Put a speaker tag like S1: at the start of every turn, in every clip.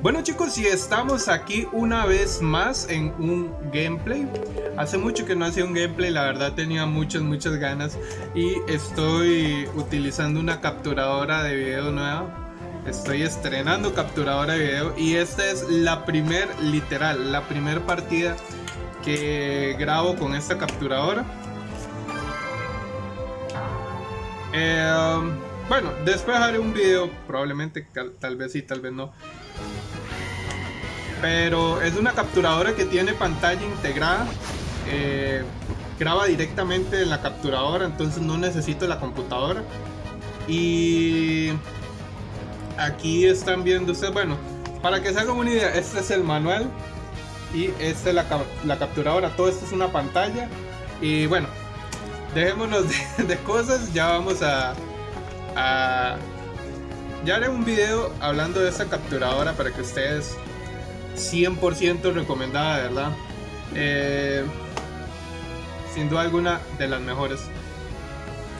S1: Bueno chicos, y estamos aquí una vez más en un gameplay. Hace mucho que no hacía un gameplay, la verdad tenía muchas, muchas ganas Y estoy utilizando una capturadora de video nueva. Estoy estrenando capturadora de video y esta es la primer, literal, la primer partida que grabo con esta capturadora. Eh, Bueno, después haré un video, probablemente, tal vez sí, tal vez no pero es una capturadora que tiene pantalla integrada. Eh, graba directamente en la capturadora, entonces no necesito la computadora. Y aquí están viendo ustedes, bueno, para que se hagan una idea, este es el manual y esta es la, capturadora. Todo esto es una pantalla. Y bueno, dejémonos de, cosas, ya vamos a, a... Ya haré un video hablando de esta capturadora para que ustedes 100% recomendada, ¿verdad? Eh, sin duda alguna de las mejores.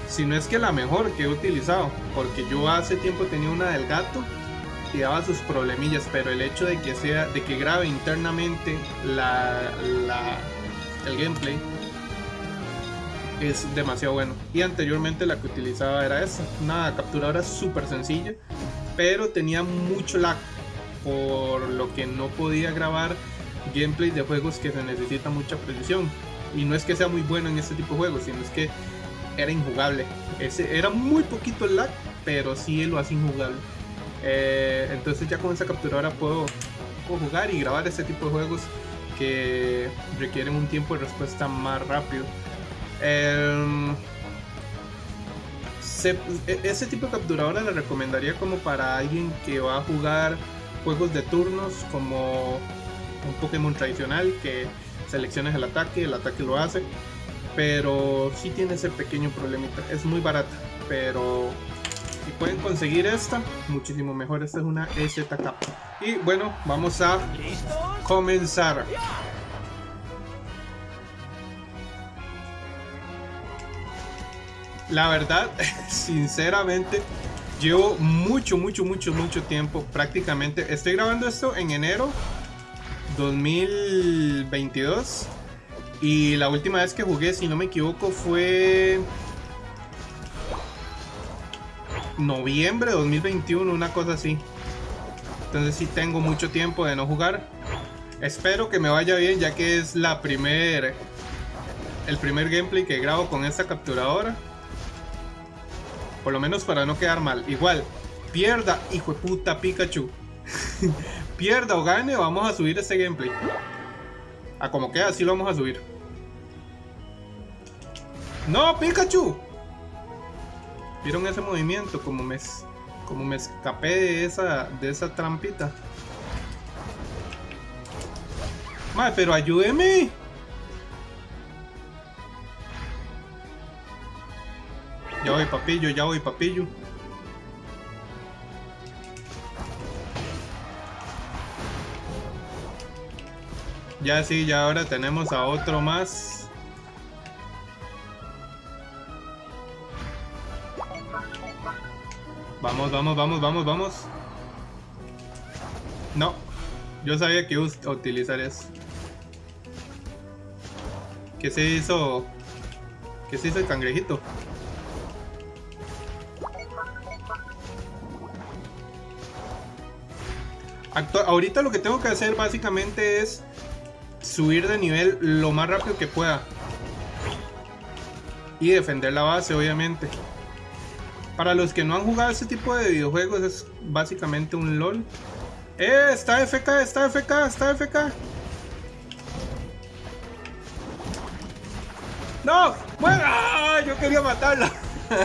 S1: Si no es que la mejor que he utilizado, porque yo hace tiempo tenía una del gato y daba sus problemillas, pero el hecho de que sea, de que grabe internamente la, el gameplay es demasiado bueno. Y anteriormente la que utilizaba era esta, una capturadora súper sencilla, pero tenía mucho lag por lo que no podía grabar gameplay de juegos que se necesita mucha precisión. Y no es que sea muy bueno en este tipo de juegos, sino es que era injugable. Ese, era muy poquito el lag, pero sí lo hace injugable. Eh, entonces ya con esa capturadora puedo, jugar y grabar este tipo de juegos que requieren un tiempo de respuesta más rápido. Em, e, ese tipo de capturadora le recomendaría como para alguien que va a jugar juegos de turnos como un Pokémon tradicional que selecciones el ataque, el ataque lo hace, pero sí tiene ese pequeño problemita, es muy barata, pero si pueden conseguir esta, muchísimo mejor, esta es una EZK. Y bueno, vamos a comenzar. La verdad, sinceramente, Llevo mucho, mucho, mucho, mucho tiempo. Prácticamente. Estoy grabando esto en enero 2022. Y la última vez que jugué, si no me equivoco, fue noviembre de 2021, una cosa así. Entonces sí tengo mucho tiempo de no jugar. Espero que me vaya bien ya que es la primer el primer gameplay que grabo con esta capturadora. Por lo menos para no quedar mal. Igual, pierda, hijo de puta Pikachu. pierda o gane, vamos a subir este gameplay. A como queda, así lo vamos a subir. ¡No, Pikachu! ¿Vieron ese movimiento? Como me, como me escapé de esa, de esa trampita. Madre, pero ayúdeme. Ya voy papillo, ya voy papillo. Ya sí, ya ahora tenemos a otro más. Vamos, vamos, vamos, vamos, vamos. No, yo sabía que iba a utilizar eso. ¿Qué se hizo? ¿Qué se hizo el cangrejito? Ahorita lo que tengo que hacer básicamente es subir de nivel lo más rápido que pueda. Y defender la base, obviamente. Para los que no han jugado este tipo de videojuegos, es básicamente un LOL. ¡Eh! Está FK, está FK, está FK. ¡No! ¡Bueno! Yo quería matarla.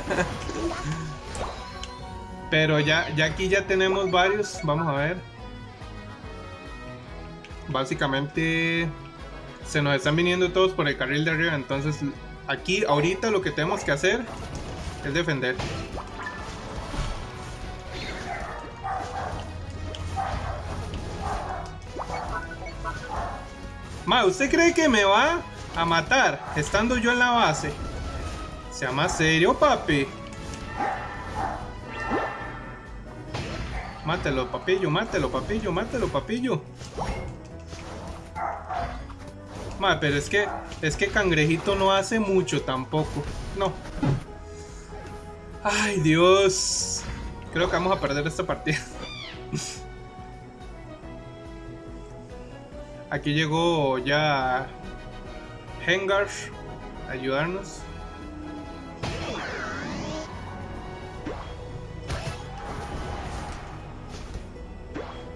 S1: Pero ya, ya aquí ya tenemos varios. Vamos a ver básicamente se nos están viniendo todos por el carril de arriba. Entonces aquí ahorita lo que tenemos que hacer es defender. Ma, ¿usted cree que me va a matar estando yo en la base? Sea más serio, papi. Mátelo, papillo, mátelo, papillo, mátelo, papillo. Madre, pero es que, es que Cangrejito no hace mucho tampoco. No. Ay, Dios. Creo que vamos a perder esta partida. Aquí llegó ya Hengar ayudarnos.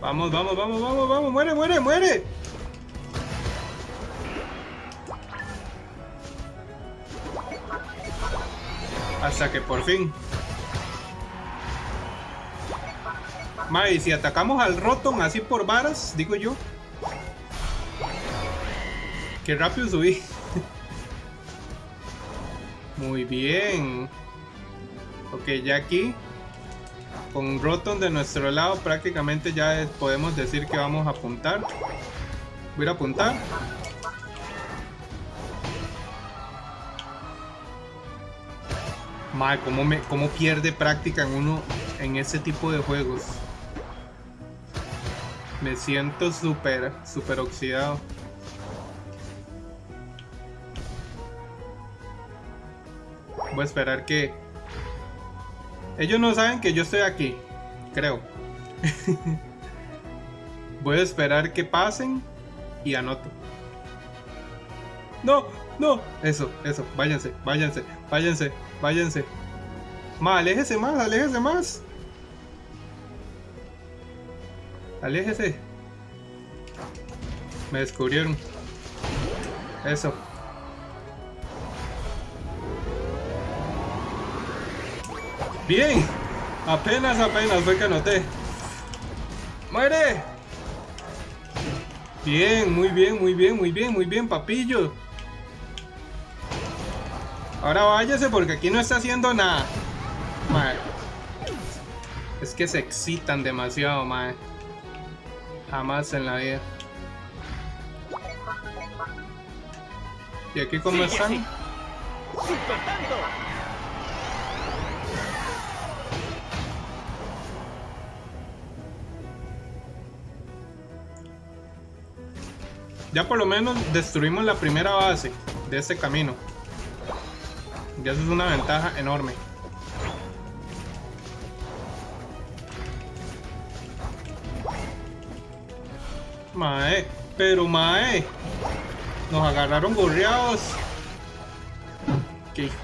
S1: Vamos, vamos, vamos, vamos, vamos, muere, muere, muere. Hasta que por fin. Mae, si atacamos al Rotom así por varas, digo yo. Qué rápido subí. Muy bien. Ok, ya aquí. Con Rotom de nuestro lado prácticamente ya podemos decir que vamos a apuntar. Voy a apuntar. Madre, ¿cómo, me, ¿cómo pierde práctica en uno en ese tipo de juegos? Me siento súper, súper oxidado. Voy a esperar que... Ellos no saben que yo estoy aquí, creo. Voy a esperar que pasen y anoto. No, no. Eso, eso. Váyanse, váyanse, váyanse, váyanse. Más, aléjese más, aléjese más. Aléjese. Me descubrieron. Eso. Bien. Apenas, apenas fue que anoté. ¡Muere! Bien, muy bien, muy bien, muy bien, muy bien, papillo. Ahora váyase porque aquí no está haciendo nada. Madre. Es que se excitan demasiado, madre. Jamás en la vida. ¿Y aquí cómo están? Ya por lo menos destruimos la primera base de este camino. Y eso es una ventaja enorme. Mae, pero mae. Nos agarraron gorreados. Qué hijo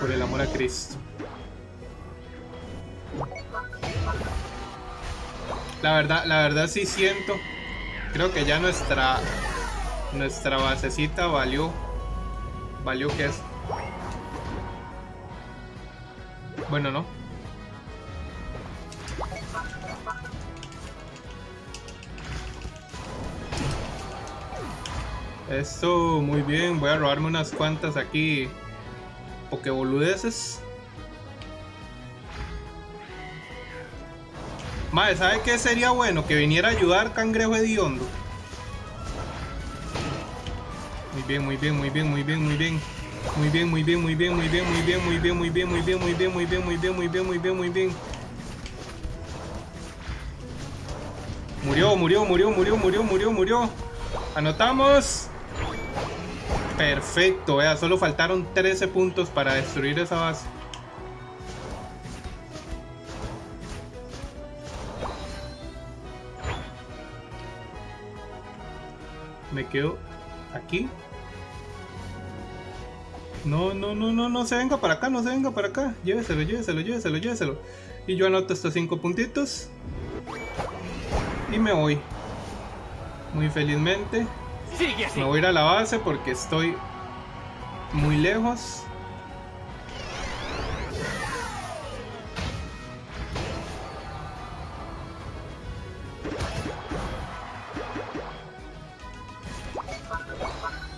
S1: Por el amor a Cristo. La verdad, la verdad sí siento. Creo que ya nuestra nuestra basecita valió valió que es bueno no esto muy bien voy a robarme unas cuantas aquí boludeces Madre, ¿sabe qué sería bueno? Que viniera a ayudar Cangrejo Hediondo. Bien, muy bien, muy bien, muy bien, muy bien. Muy bien, muy bien, muy bien, muy bien, muy bien, muy bien, muy bien, muy bien, muy bien, muy bien, muy bien, muy bien, muy bien, muy bien. Murió, murió, murió, murió, murió, murió, murió. Anotamos. Perfecto, vea, solo faltaron 13 puntos para destruir esa base. Me quedo aquí no, no, no, no, no se venga para acá, no se venga para acá. Lléveselo, lléveselo, lléveselo, lléveselo. Y yo anoto estos cinco puntitos. Y me voy. Muy felizmente. Me voy a ir a la base porque estoy muy lejos.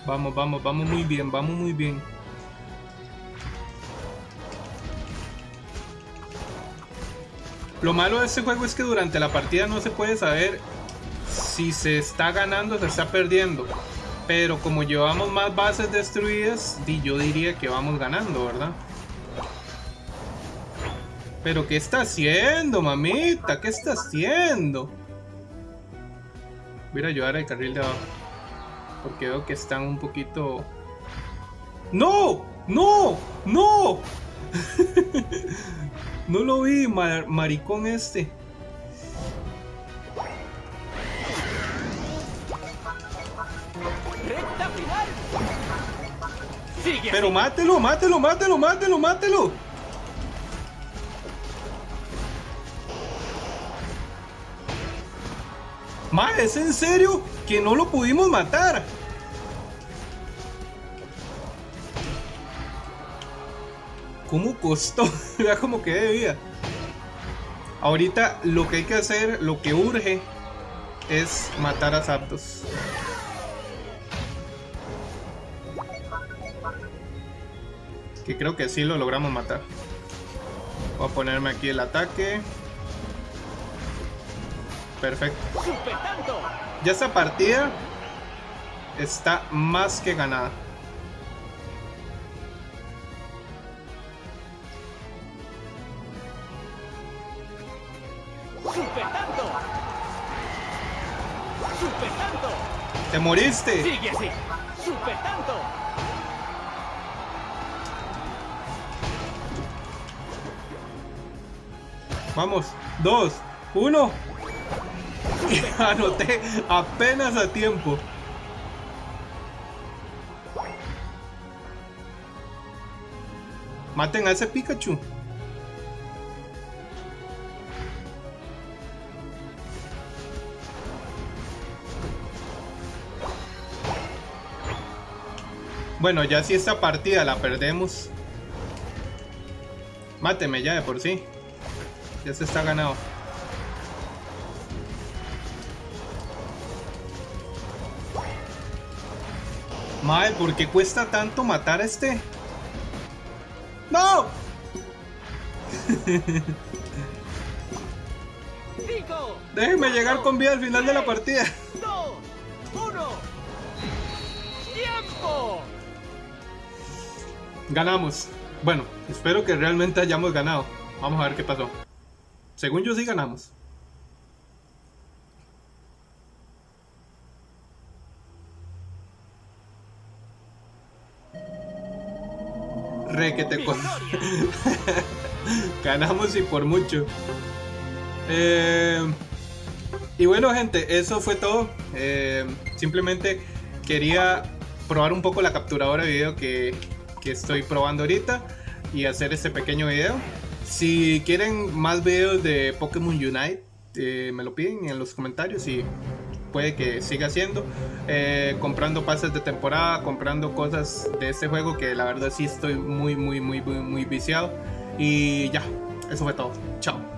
S1: Vamos, vamos, vamos muy bien, vamos muy bien. Lo malo de este juego es que durante la partida no se puede saber si se está ganando o se está perdiendo. Pero como llevamos más bases destruidas, yo diría que vamos ganando, ¿verdad? Pero ¿qué está haciendo, mamita? ¿Qué está haciendo? Voy a ayudar al carril de abajo. Porque veo que están un poquito... ¡No! ¡No! ¡No! no lo vi, maricón este. Pero mátelo, mátelo, mátelo, mátelo, mátelo. Ma, ¿es en serio que no lo pudimos matar? ¿Cómo costó? Vea cómo que de vida. Ahorita lo que hay que hacer, lo que urge, es matar a Zapdos. Que creo que sí lo logramos matar. Voy a ponerme aquí el ataque. Perfecto. Ya esta partida está más que ganada. ¡Te moriste!
S2: Sigue así. Super tanto.
S1: Vamos, dos, uno. Anoté apenas a tiempo. Maten a ese Pikachu. Bueno, ya si esta partida la perdemos. Máteme ya de por sí. Ya se está ganado. Madre, ¿por qué cuesta tanto matar a este? ¡No! Déjenme llegar con vida al final de la partida. Ganamos. Bueno, espero que realmente hayamos ganado. Vamos a ver qué pasó. Según yo sí ganamos. Re que te Ganamos y por mucho. Eh, y bueno gente, eso fue todo. Eh, simplemente quería probar un poco la capturadora de video que, estoy probando ahorita y hacer este pequeño video. Si quieren más videos de Pokémon Unite, eh, me lo piden en los comentarios y puede que siga haciendo. Eh, comprando pases de temporada, comprando cosas de este juego que la verdad sí estoy muy, muy, muy, muy viciado. Y ya, eso fue todo. Chao.